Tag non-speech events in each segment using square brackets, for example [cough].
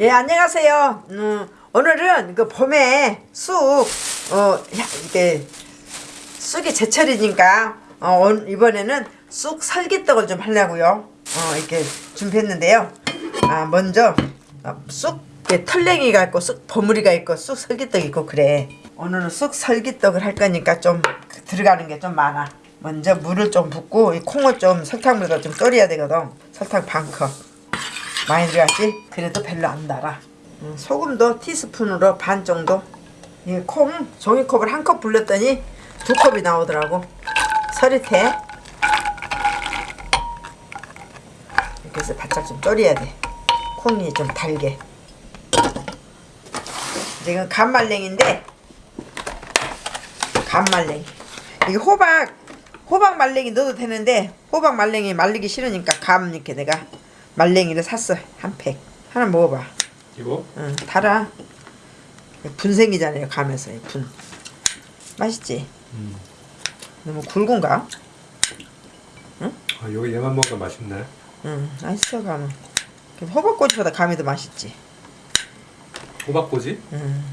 예, 안녕하세요. 음, 오늘은 그 봄에 쑥, 어, 야, 이게 쑥이 제철이니까, 어, 온- 이번에는 쑥 설기떡을 좀 하려고요. 어, 이렇게 준비했는데요. 아, 먼저, 어, 쑥, 이게 털랭이가 있고, 쑥 버무리가 있고, 쑥 설기떡 있고, 그래. 오늘은 쑥 설기떡을 할 거니까 좀 들어가는 게 좀 많아. 먼저 물을 좀 붓고, 이 콩을 좀 설탕물에다 좀 졸여야 되거든. 설탕 반 컵. 많이 들어갔지? 그래도 별로 안 달아. 음, 소금도 티스푼으로 반 정도. 이콩 종이컵을 한 컵 불렸더니 두 컵이 나오더라고. 서리태. 이렇게 해서 바짝 좀 졸여야 돼. 콩이 좀 달게. 지금 간말랭인데 간말랭이. 이게 호박 호박 말랭이 넣어도 되는데 호박 말랭이 말리기 싫으니까 감 이렇게 내가 말랭이를 샀어 한 팩. 하나 먹어봐. 이거? 응, 달아. 분생이잖아요, 이 분. 맛있지? 음. 너무 굵은가? 아, 여기 얘만 먹으면 맛있네. 응, 맛있어 감은. 호박꼬치보다 감이 더 맛있지. 호박꼬지? 응.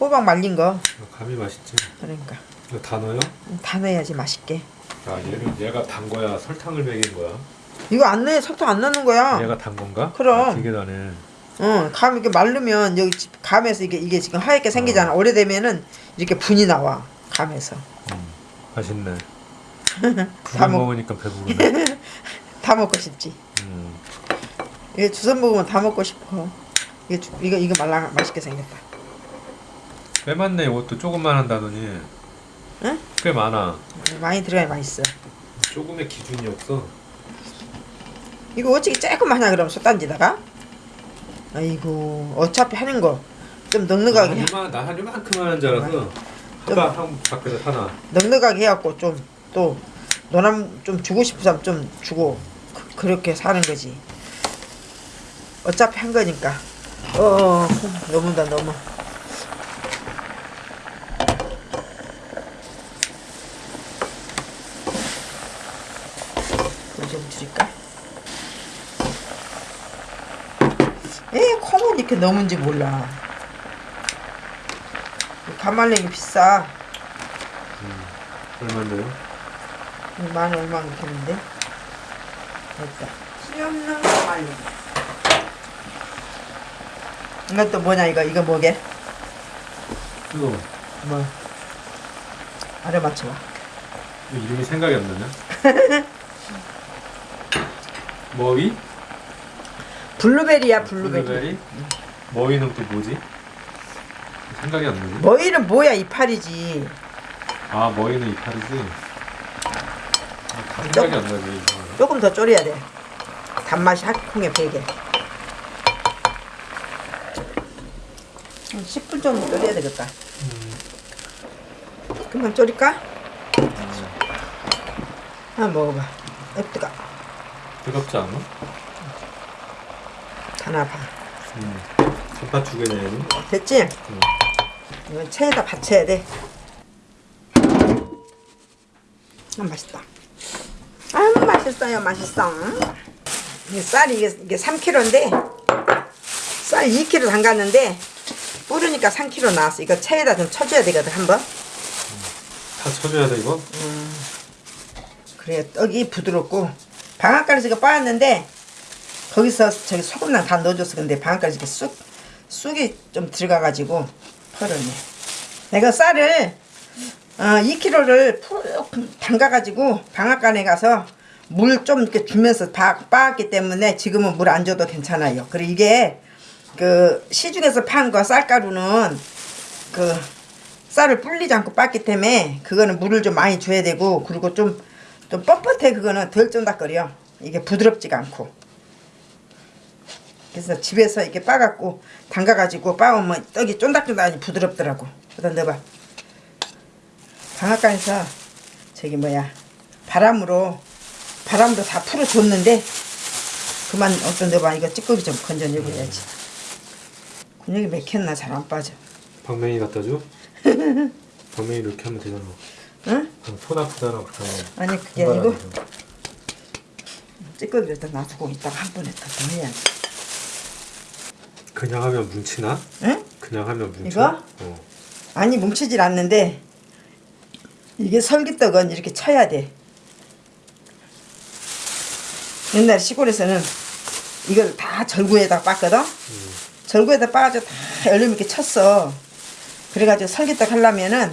호박 말린 거. 아, 감이 맛있지. 그러니까 이거 다 넣어요? 다 넣어야지 맛있게. 아, 얘는 얘가 단 거야? 설탕을 먹인 거야? 이거 안 넣어 설탕 안 넣는 거야. 얘가 단 건가? 그럼. 아, 되게 다네. 응, 감 이렇게 마르면 여기 지- 감에서 이게 이게 지금 하얗게 생기잖아. 오래되면은 이렇게 분이 나와 감에서. 음, 맛있네. [laughs] 다 먹- 먹으니까 배부르네. [laughs] 다 먹고 싶지. 음. 이게 주선 먹으면 다 먹고 싶어. 이게 주- 이거 이거 말라 맛있게 생겼다. 꽤 많네. 이것도 조금만 한다더니. 응? 꽤 많아. 많이 들어야 맛있어. 조금의 기준이 없어. 이거 어떻게 조금만 하나 그럼 솥단지다가? 아이고 어차피 하는 거 좀 넉넉하게 해- 나한 나한 요만큼만 줄 알아서 한방 한 밖에서 하나. 넉넉하게 해갖고 좀또 노남 좀 주고 싶은 사람 좀 주고 그, 그렇게 사는 거지. 어차피 한 거니까. 어, 어 너무다 너무. 물좀 줄일까? 에 콩은 이렇게 넘은지 몰라. 간말랭이 비싸. 얼마인데요? 만 얼마 이렇게는데 됐다 수염는 감말랭이 이것도 뭐냐 이거 이거 뭐게 이거 뭐 알아맞혀봐 이거 이름이 생각이 안 나네. [laughs] 머위? 블루베리야 블루베리, 블루베리? 머위는 또 뭐지? 생각이 안 나지? 머위는 뭐야 이파리지 아 머위는 이파리지. 아, 생각이 안. 이거. 조금 더 졸여야 돼 단맛이 핫콩에 배게 한 10분 정도 졸여야 되겠다 그만 졸일까? 한번 먹어봐 어 뜨거 뜨겁지 않아? 다 나봐 음. 얘는. 됐지? 응. 이건 체에다 받쳐야 돼. 아, 맛있다. 아, 맛있어요, 맛있어. 이 쌀이 이게, 이게 3kg인데, 쌀 2kg 담갔는데, 뿌르니까 3kg 나왔어. 이거 체에다 좀 쳐줘야 되거든, 한번. 다 쳐줘야 돼 이거? 그래야 떡이 부드럽고, 방앗간에서 이거 빻았는데, 거기서 저기 소금랑 다 넣어줬어. 근데 방앗간에서 이렇게 쑥, 쑥이 좀 들어가가지고, 펄었네. 내가 쌀을, 어, 2kg를 푹 담가가지고, 방앗간에 가서 물 좀 이렇게 주면서 다 빻았기 때문에 지금은 물 안 줘도 괜찮아요. 그리고 이게, 그, 시중에서 판 거 쌀가루는, 그, 쌀을 불리지 않고 빻기 때문에 그거는 물을 좀 많이 줘야 되고 그리고 좀, 좀 뻣뻣해 그거는 덜 쫀득거려 이게 부드럽지가 않고 그래서 집에서 이렇게 빻갖고 담가가지고 빻으면 떡이 쫀득쫀득하니 부드럽더라고 그다 넣어봐 방앗간에서 저기 뭐야 바람으로 바람으로 다 풀어줬는데 그만 어떤 넣어봐 이거 찌꺼기 좀 건져내고 해야지 근육이 맥혔나 잘 안 빠져 방맹이 갖다 줘? [laughs] 방맹이 이렇게 하면 되잖아. 응? 그럼 손 아프잖아 그렇게 하면. 아니 그게 아니고 찌꺼기를 일단 놔두고 이따가 한 번에 더 해야지 그냥 하면 뭉치나? 응? 그냥 하면 뭉쳐? 이거? 어. 아니 뭉치질 않는데 이게 설기떡은 이렇게 쳐야 돼. 옛날 시골에서는 이걸 다 절구에다 빻거든. 절구에다 빻아가지고 다 얼른 이렇게 쳤어. 그래가지고 설기떡 하려면은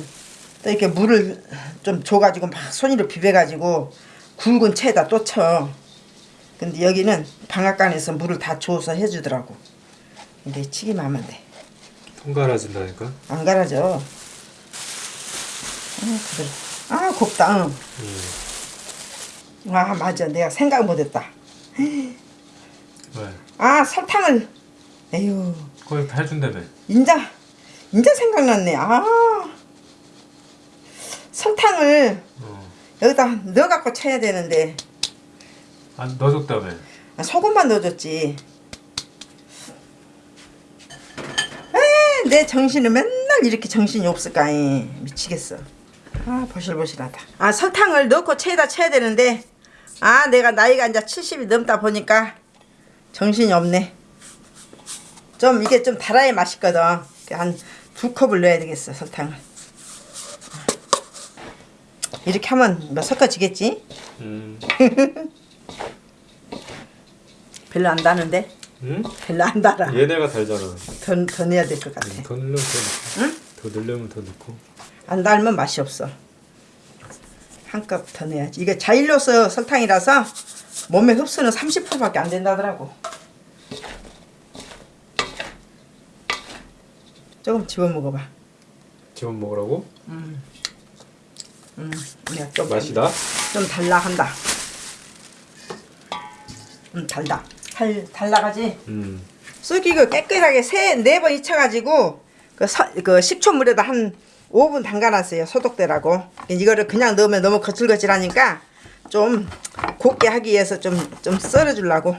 또 이렇게 물을 좀 줘가지고 막 손으로 비벼가지고 굵은 채에다 또 쳐. 근데 여기는 방앗간에서 물을 다 줘서 해주더라고. 근데 치기만 하면 돼. 손가락진다니까? 안 갈아져. 아, 그래. 아, 곱다. 응. 음. 아, 맞아. 내가 생각 못했다. 왜? 아, 설탕을. 에휴, 거기 다 해준다며. 인자, 인자 생각났네. 아, 설탕을 어. 여기다 넣어갖고 쳐야 되는데 안 아, 넣어줬다며. 아, 소금만 넣어줬지. 에이, 내 정신은 맨날 이렇게 정신이 없을까? 이 미치겠어. 아 보실보실하다. 아 설탕을 넣고 채에다 쳐야 되는데 아 내가 나이가 이제 70이 넘다 보니까 정신이 없네. 좀 이게 좀 달아야 맛있거든. 한 두 컵을 넣어야 되겠어 설탕을. 이렇게 하면 뭐 섞어지겠지? 음. [laughs] 별로 안 다는데? 응? 별로 안 달아. 얘네가 달잖아. 더, 더 넣어야 될 것 같아. 더 넣으면 더 넣고. 응? 더 넣으면 더 넣고. 안 달면 맛이 없어. 한 컵 더 넣어야지. 이게 자일로스 설탕이라서 몸에 흡수는 30%밖에 안 된다더라고. 조금 집어 먹어봐. 지금 먹으라고? 음, 내가 좀 맛이다? 좀 달라 한다. 음, 달다. 달 달라가지. 음. 쑥 이거 깨끗하게 세 네 번 잊혀가지고 그, 서, 그 식초물에다 한 5분 담가놨어요 소독되라고 이거를 그냥 넣으면 너무 거칠거칠하니까 좀 곱게 하기 위해서 좀 좀 썰어주려고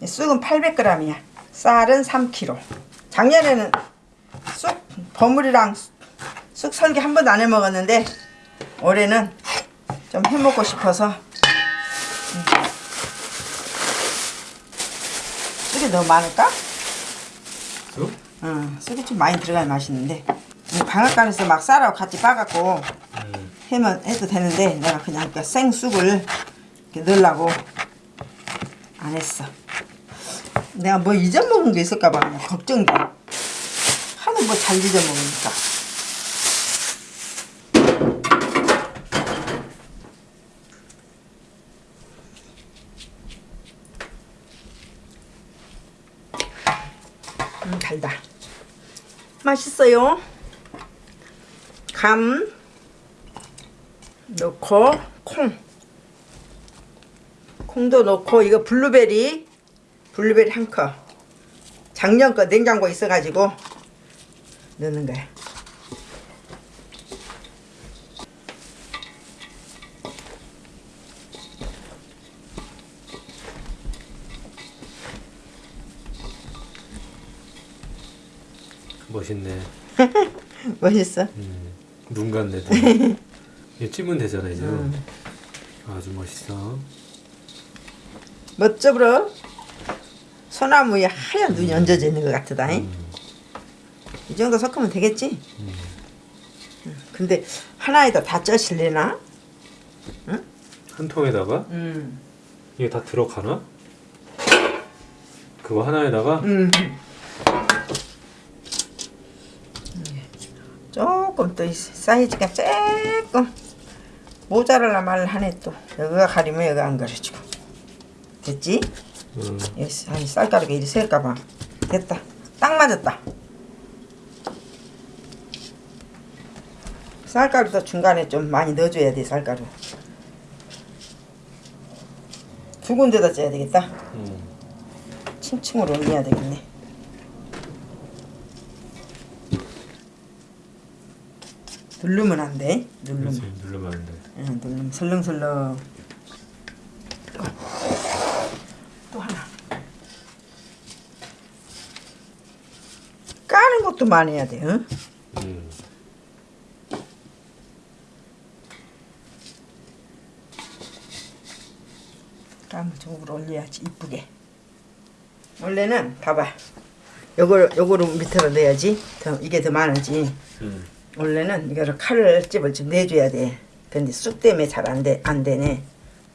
이 쑥은 800g이야 쌀은 3kg 작년에는 쑥 버무리랑 쑥 설기 한 번도 안 해먹었는데 올해는 좀 해먹고 싶어서 너무 많을까? 쑥? 응, 쑥이 좀 많이 들어가야 맛있는데 이 방앗간에서 막 쌀하고 같이 빠갖고 음. 해면 해도 되는데 내가 그냥 그 생쑥을 이렇게 넣으려고 안 했어. 내가 뭐 잊어먹은 게 있을까봐 걱정돼. 하도 뭐 잘 잊어먹으니까. 음, 달다. 맛있어요. 감 넣고 콩. 콩도 넣고 이거 블루베리 블루베리 한 컵. 작년 거 냉장고에 있어가지고 넣는 거야. 멋있네. [laughs] 멋있어. 음. 눈 같네. [laughs] 이게 찌면 되잖아 이제. 아주 멋있어. 멋져불어. 소나무에 하얀 눈이 얹어져 있는 것 같다. 잉? 음. 이 정도 섞으면 되겠지? 응. 근데 하나에다 다 쪄실래나? 한 통에다가 음. 이게 다 들어가나? 그거 하나에다가 음. 조금 또이 사이즈가 조금 모자랄라 말하네 또 여기가 가리면 여기가 안 가려지고 됐지? 음. 여기 아니 쌀가루가 이리 셀까봐 됐다 딱 맞았다 쌀가루도 중간에 좀 많이 넣어줘야 돼 쌀가루 두 군데다 쪄야 되겠다 음. 층층으로 올려야 되겠네. 누르면 안 돼. 누르면. 그렇지 누르면 안 돼. 응, 누르면 설렁설렁. 또, 또 하나. 까는 것도 많이 해야 돼. 응? 음. 까면 저으로 올려야지 이쁘게. 원래는 봐봐. 요걸 요거를 밑으로 넣어야지. 더 이게 더 많아지. 음. 원래는 이거를 칼을 집을 좀 내줘야 돼. 근데 쑥 때문에 잘 안 돼, 안 되네.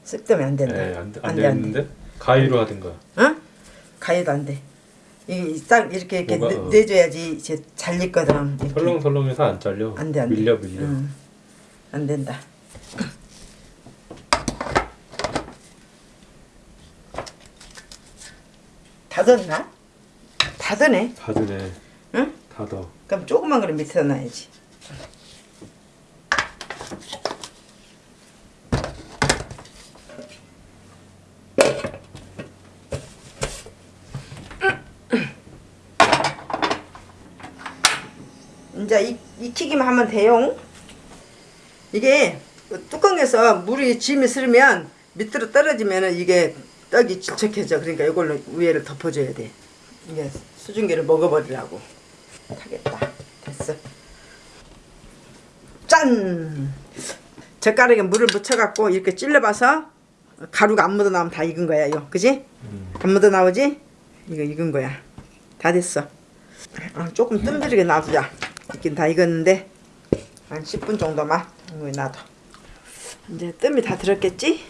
쑥 때문에 안 된다. 네, 안, 돼- 안 안 돼, 안 돼. 되는데 가위로 하든가. 어? 가위도 안 돼. 이게 딱 이렇게 이렇게 뭐가, 내- 어. 내줘야지 이제 잘 익거든. 이렇게. 설렁설렁해서 안 잘려. 안 돼, 안 돼. 밀려 밀려. 응. 안 된다. [coughs] 다 뒀나? 다 드네. 다 드네. 응? 다 더. 그럼 조그만 거를 밑에다 놔야지. 이제 익, 익히기만 하면 돼요. 이게 뚜껑에서 물이 짐이 스르면 밑으로 떨어지면 이게 떡이 질척해져. 그러니까 이걸로 위에를 덮어줘야 돼. 이게 수증기를 먹어버리라고. 하겠다. 짠! 젓가락에 물을 묻혀갖고 이렇게 찔러봐서 가루가 안 묻어 나오면 다 익은 거야, 이거. 그지? 음. 안 묻어 나오지? 이거 익은 거야. 다 됐어. 아, 조금 뜸들이게 놔두자. 익긴 다 익었는데 한 10분 정도만 이거 놔둬. 이제 뜸이 다 들었겠지?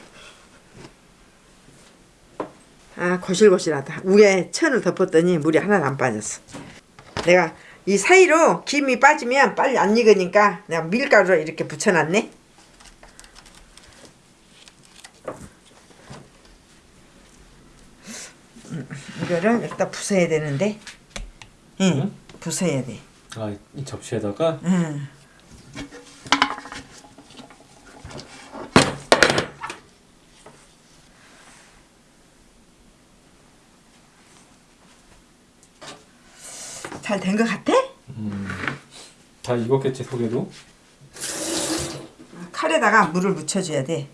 아 거실거실하다. 위에 천을 덮었더니 물이 하나도 안 빠졌어. 내가 이 사이로 김이 빠지면 빨리 안 익으니까 내가 밀가루를 이렇게 붙여놨네. 음, 이거를 여기다 부숴야 되는데, 응, 응? 부숴야 돼. 아, 이 접시에다가 응. 잘 된 것 같아? 음. 다 익었겠지 속에도. 칼에다가 물을 묻혀줘야 돼.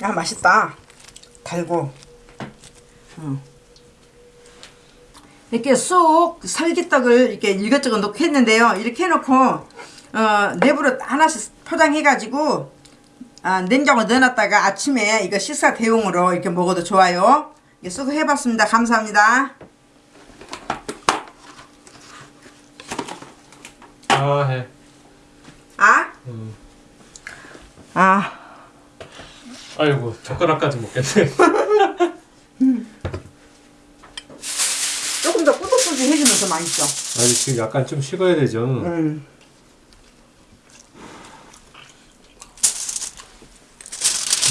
아 맛있다. 달고. 응. 이렇게 쑥 설기떡을 이렇게 이것저것 넣고 했는데요. 이렇게 해놓고 어, 내부로 하나씩 포장해가지고 아, 냉장고에 넣어놨다가 아침에 이거 식사 대용으로 이렇게 먹어도 좋아요. 이게 수고해봤습니다. 감사합니다. 아, 해. 아? 음. 아. 아이고, 젓가락까지 먹겠네. [laughs] 조금 더 꾸덕꾸덕 해주면 더 맛있어. 아니, 지금 약간 좀 식어야 되죠. 음.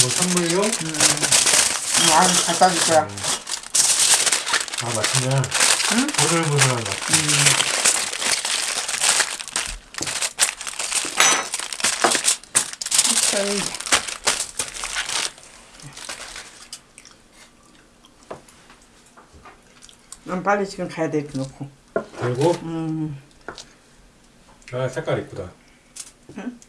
이거 선물용? 음, 아주 잘 따질 거야. 아, 맛있냐? 응? 보들보들한 맛. 에이. 난 빨리 지금 가야 돼 이렇게 놓고. 그리고, 음. 아, 색깔 이쁘다. 응?